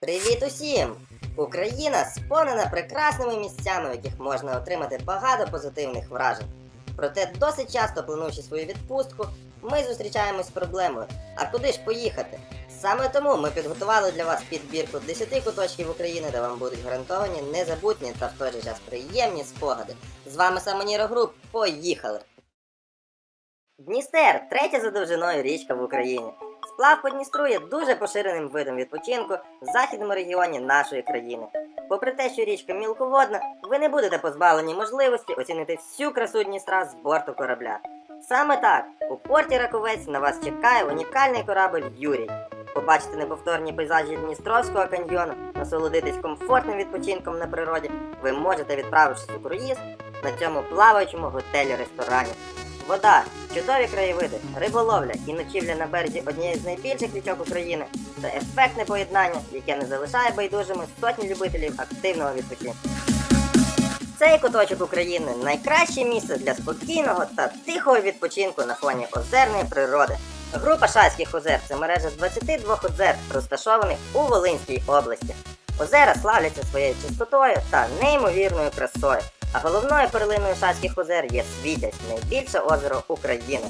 Привіт усім! Україна сповнена прекрасними місцями, в яких можна отримати багато позитивних вражень. Проте досить часто плануючи свою відпустку, ми зустрічаємось з проблемою. А куди ж поїхати? Саме тому ми підготували для вас підбірку 10 куточків України, де вам будуть гарантовані незабутні та в той же час приємні спогади. З вами Самоніро Груп. Поїхали! Дністер третя за довжиною річка в Україні. Сплав по Дністру є дуже поширеним видом відпочинку в західному регіоні нашої країни. Попри те, що річка мілководна, ви не будете позбавлені можливості оцінити всю красу Дністра з борту корабля. Саме так, у порті Раковець на вас чекає унікальний корабль Юрій. Побачити неповторні пейзажі Дністровського каньйону, насолодитись комфортним відпочинком на природі, ви можете відправившись у круїз на цьому плаваючому готелі-ресторані. Вода, чудові краєвиди, риболовля і ночівля на березі однієї з найбільших річок України це ефектне поєднання, яке не залишає байдужими сотні любителів активного відпочинку. Цей куточок України найкраще місце для спокійного та тихого відпочинку на фоні озерної природи. Група Шацьких озер це мережа з 22 озер, розташованих у Волинській області. Озера славляться своєю чистотою та неймовірною красою. А головною перлиною Шацьких озер є Світязь, найбільше озеро України.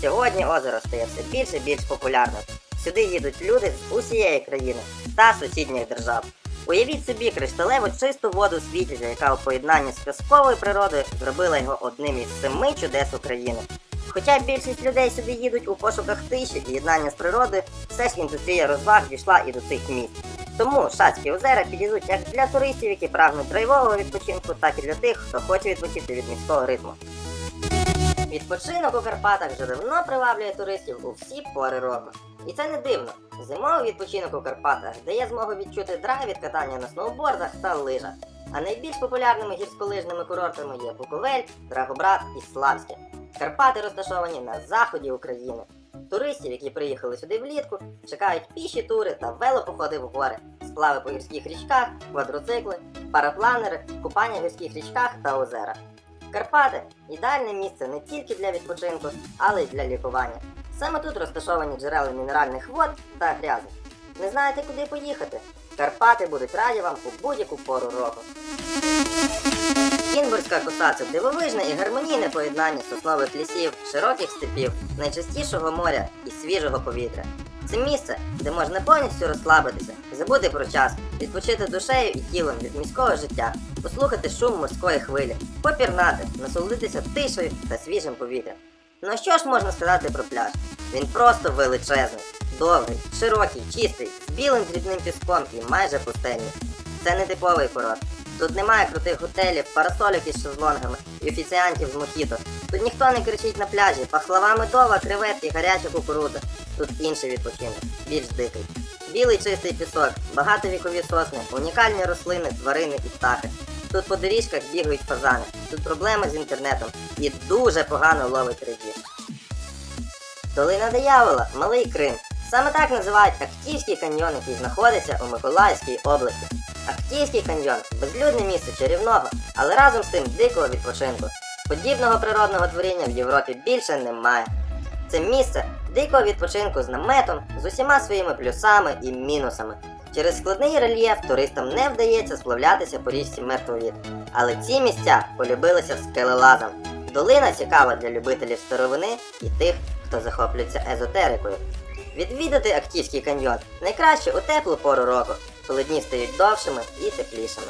Сьогодні озеро стає все більше і більш популярним. Сюди їдуть люди з усієї країни та сусідніх держав. Уявіть собі кришталево чисту воду Світязя, яка у поєднанні з казковою природою зробила його одним із семи чудес України. Хоча більшість людей сюди їдуть у пошуках тиші і єднання з природою, все ж індустрія розваг дійшла і до цих місць. Тому Шацькі озера підійдуть як для туристів, які прагнуть драйвового відпочинку, так і для тих, хто хоче відпочити від міського ритму. Відпочинок у Карпатах вже давно приваблює туристів у всі пори року. І це не дивно. Зимовий відпочинок у Карпатах дає змогу відчути драйв від катання на сноубордах та лижах. А найбільш популярними гірськолижними курортами є Буковель, Драгобрат і Славське. Карпати розташовані на заході України. Туристів, які приїхали сюди влітку, чекають піші тури та велопоходи в гори, сплави по гірських річках, квадроцикли, парапланери, купання в гірських річках та озерах. Карпати ідеальне місце не тільки для відпочинку, але й для лікування. Саме тут розташовані джерела мінеральних вод та грязи. Не знаєте, куди поїхати? Карпати будуть раді вам у будь-яку пору року. Кінбурзька коса це дивовижне і гармонійне поєднання соснових лісів, широких степів, найчистішого моря і свіжого повітря. Це місце, де можна повністю розслабитися, забути про час, відпочити душею і тілом від міського життя, послухати шум морської хвилі, попірнати, насолодитися тишею та свіжим повітрям. Ну що ж можна сказати про пляж? Він просто величезний, довгий, широкий, чистий, з білим дрібним піском і майже пустельний. Це не типовий курорт. Тут немає крутих готелів, парасолік із шезлонгами і офіціантів з мохіто. Тут ніхто не кричить на пляжі, пахлава медова, креветки, гаряча кукурудза. Тут інший відпочинок, більш дикий. Білий чистий пісок, багатовікові сосни, унікальні рослини, тварини і птахи. Тут по доріжках бігають фазани, тут проблеми з інтернетом і дуже погано ловить рибів. Долина Диявола, Малий Крим. Саме так називають Актівський каньйон, який знаходиться у Миколаївській області. Актівський каньйон безлюдне місце чарівного, але разом з тим дикого відпочинку. Подібного природного творіння в Європі більше немає. Це місце дикого відпочинку з наметом, з усіма своїми плюсами і мінусами. Через складний рельєф туристам не вдається сплавлятися по річці Мертвовід. Але ці місця полюбилися скелелазам. Долина цікава для любителів старовини і тих, хто захоплюється езотерикою. Відвідати Актівський каньйон найкраще у теплу пору року, коли дні стають довшими і теплішими.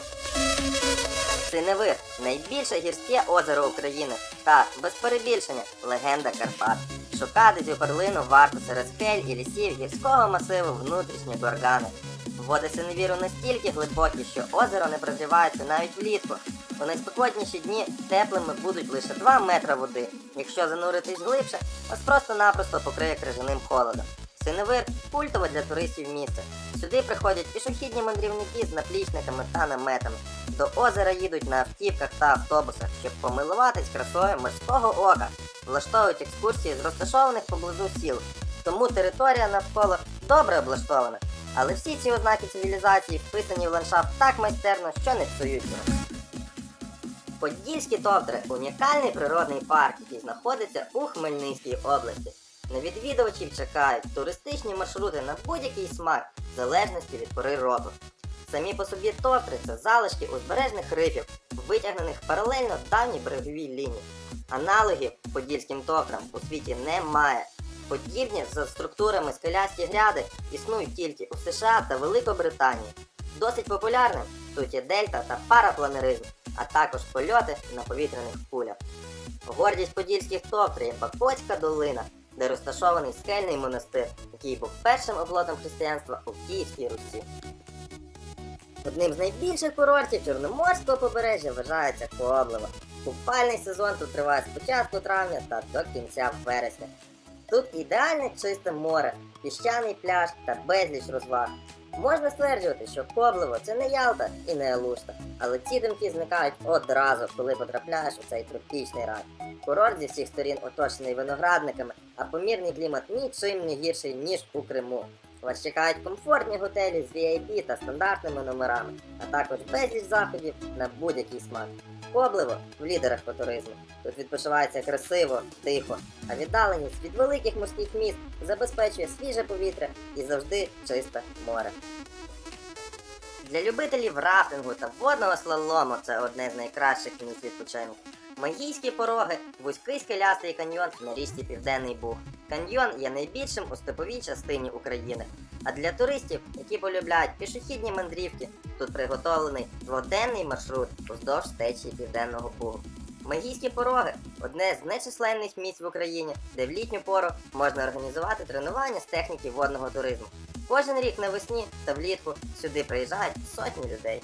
Синевир найбільше гірське озеро України та, без перебільшення, легенда Карпат. Шукати цю перлину варто серед скель і лісів гірського масиву внутрішні горгани. Води синевіру настільки глибокі, що озеро не прогрівається навіть влітку. У найспекотніші дні теплими будуть лише 2 метри води. Якщо зануритись глибше, вас просто-напросто покриє крижаним холодом. Синевир культове для туристів місце. Сюди приходять пішохідні мандрівники з наплічниками та наметами. До озера їдуть на автівках та автобусах, щоб помилуватись красою морського ока. Влаштовують екскурсії з розташованих поблизу сіл. Тому територія навколо добре облаштована. Але всі ці ознаки цивілізації вписані в ландшафт так майстерно, що не псують його. Подільські товтри унікальний природний парк, який знаходиться у Хмельницькій області. На відвідувачів чекають туристичні маршрути на будь-який смак, в залежності від пори року. Самі по собі товтри це залишки узбережних рифів, витягнених паралельно давній береговій лінії. Аналогів подільським товтрам у світі немає. Подібні за структурами скелясті гряди існують тільки у США та Великобританії. Досить популярним тут є дельта та парапланеризм, а також польоти на повітряних кулях. Гордість подільських товтрів є Бакоцька долина, де розташований скельний монастир, який був першим оплотом християнства у Київській Русі. Одним з найбільших курортів Чорноморського побережжя вважається Коблево. Купальний сезон тут триває з початку травня та до кінця вересня. Тут ідеальне чисте море, піщаний пляж та безліч розваг. Можна стверджувати, що Коблево це не Ялта і не Алушта, але ці думки зникають одразу, коли потрапляєш у цей тропічний рай. Курорт зі всіх сторін оточений виноградниками, а помірний клімат нічим не гірший, ніж у Криму. Вас чекають комфортні готелі з VIP та стандартними номерами, а також безліч заходів на будь-який смак. Коблево в лідерах по туризму. Тут відпочивається красиво, тихо, а віддаленість від великих морських міст забезпечує свіже повітря і завжди чисте море. Для любителів рафтингу та водного слалому це одне з найкращих місць відпочинку. Магійські пороги, вузький скелястий каньйон на річці Південний Буг. Каньйон є найбільшим у степовій частині України. А для туристів, які полюбляють пішохідні мандрівки, тут приготовлений дводенний маршрут уздовж течії Південного Бугу. Магійські пороги одне з нечисленних місць в Україні, де в літню пору можна організувати тренування з техніки водного туризму. Кожен рік навесні та влітку сюди приїжджають сотні людей.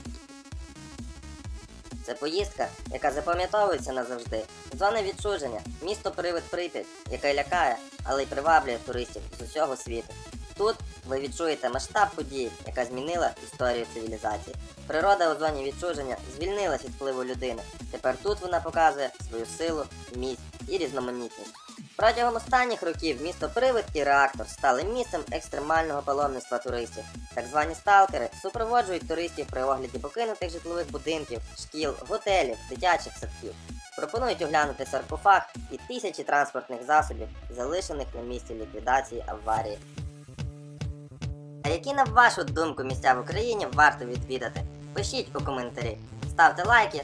Це поїздка, яка запам'ятовується назавжди. Зона відчуження, місто привид Прип'ять, яке лякає, але й приваблює туристів з усього світу. Тут ви відчуєте масштаб події, яка змінила історію цивілізації. Природа у зоні відчуження звільнилась від впливу людини. Тепер тут вона показує свою силу, міць і різноманітність. Протягом останніх років місто Привид і Реактор стали місцем екстремального паломництва туристів. Так звані сталкери супроводжують туристів при огляді покинутих житлових будинків, шкіл, готелів, дитячих садків. Пропонують оглянути саркофаг і тисячі транспортних засобів, залишених на місці ліквідації аварії. А які на вашу думку місця в Україні варто відвідати? Пишіть у коментарі, ставте лайки